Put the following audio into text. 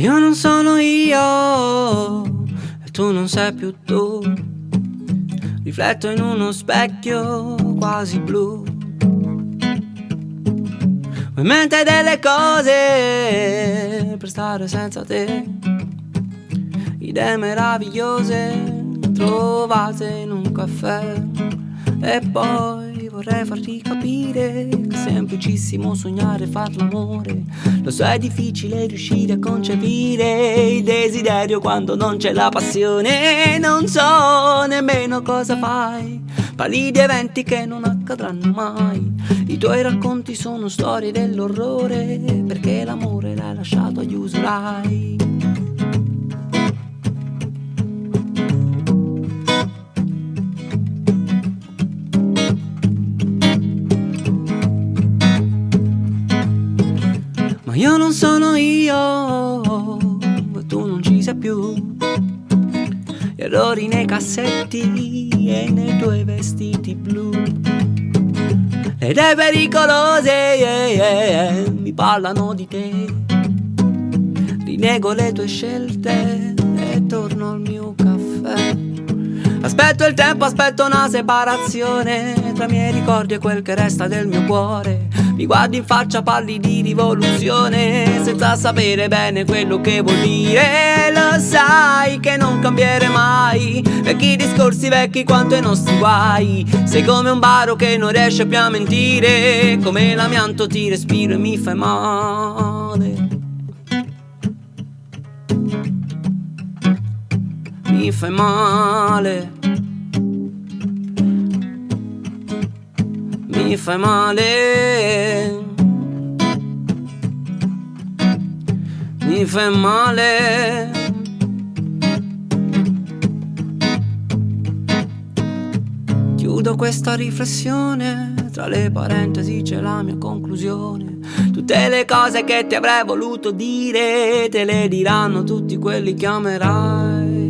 Io non sono io e tu non sei più tu. Rifletto in uno specchio quasi blu. Ho in mente delle cose per stare senza te. Idee meravigliose trovate in un caffè. E poi vorrei farti capire che è semplicissimo sognare e far l'amore. Lo so è difficile riuscire a concepire il desiderio quando non c'è la passione. Non so nemmeno cosa fai. Parli di eventi che non accadranno mai. I tuoi racconti sono storie dell'orrore perché l'amore l'hai lasciato agli usurai. Io non sono io, tu non ci sei più. Errori nei cassetti e nei tuoi vestiti blu. Le idee pericolose yeah, yeah, mi parlano di te. Rinego le tue scelte e torno al mio caffè. Aspetto il tempo, aspetto una separazione tra i miei ricordi e quel che resta del mio cuore. Mi guardi in faccia, parli di rivoluzione senza sapere bene quello che vuol dire. Lo sai che non cambiere mai. Vecchi discorsi vecchi quanto i nostri guai. Sei come un baro che non riesce più a mentire. Come l'amianto ti respiro e mi fai male. Mi fai male. Mi fai male. Mi fai male. Chiudo questa riflessione, tra le parentesi c'è la mia conclusione. Tutte le cose che ti avrei voluto dire, te le diranno tutti quelli che amerai.